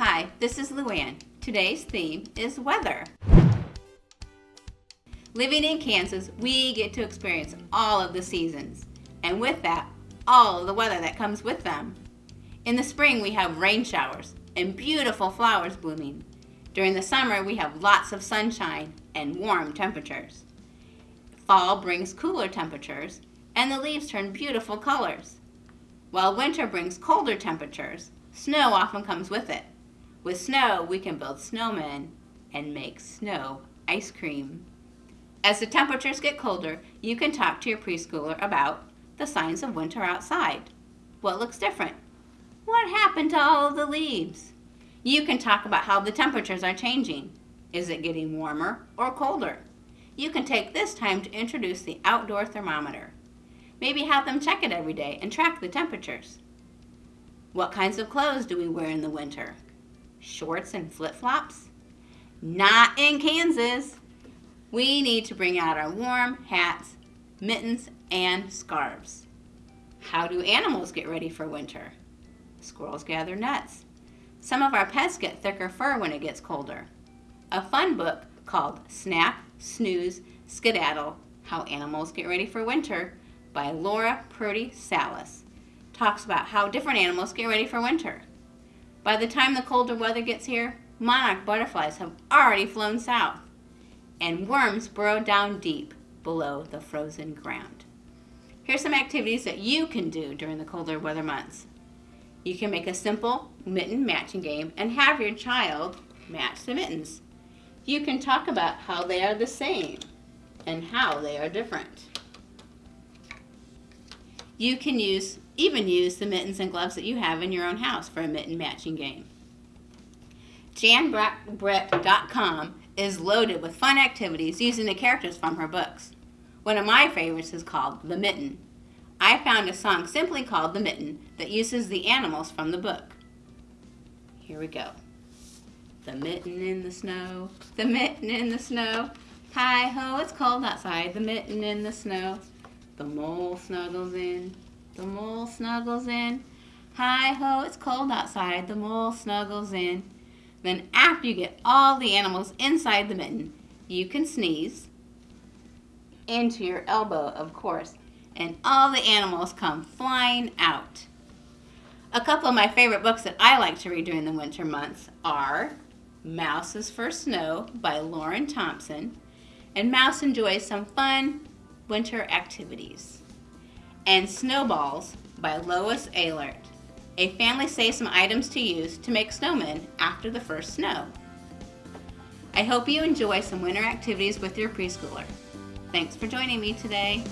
Hi, this is Luann. Today's theme is weather. Living in Kansas, we get to experience all of the seasons, and with that, all the weather that comes with them. In the spring, we have rain showers and beautiful flowers blooming. During the summer, we have lots of sunshine and warm temperatures. Fall brings cooler temperatures, and the leaves turn beautiful colors. While winter brings colder temperatures, snow often comes with it. With snow, we can build snowmen and make snow ice cream. As the temperatures get colder, you can talk to your preschooler about the signs of winter outside. What looks different? What happened to all of the leaves? You can talk about how the temperatures are changing. Is it getting warmer or colder? You can take this time to introduce the outdoor thermometer. Maybe have them check it every day and track the temperatures. What kinds of clothes do we wear in the winter? Shorts and flip-flops? Not in Kansas. We need to bring out our warm hats, mittens, and scarves. How do animals get ready for winter? Squirrels gather nuts. Some of our pets get thicker fur when it gets colder. A fun book called Snack, Snooze, Skedaddle, How Animals Get Ready for Winter by Laura Purdy Salas talks about how different animals get ready for winter. By the time the colder weather gets here, monarch butterflies have already flown south, and worms burrow down deep below the frozen ground. Here's some activities that you can do during the colder weather months. You can make a simple mitten matching game and have your child match the mittens. You can talk about how they are the same and how they are different. You can use even use the mittens and gloves that you have in your own house for a mitten matching game. JanBrett.com is loaded with fun activities using the characters from her books. One of my favorites is called The Mitten. I found a song simply called The Mitten that uses the animals from the book. Here we go. The mitten in the snow, the mitten in the snow. Hi ho, it's cold outside, the mitten in the snow. The mole snuggles in, the mole snuggles in. Hi ho, it's cold outside. The mole snuggles in. Then after you get all the animals inside the mitten, you can sneeze into your elbow, of course, and all the animals come flying out. A couple of my favorite books that I like to read during the winter months are Mouse's First Snow by Lauren Thompson, and Mouse enjoys some fun winter activities and Snowballs by Lois Ehlert. A family saves some items to use to make snowmen after the first snow. I hope you enjoy some winter activities with your preschooler. Thanks for joining me today.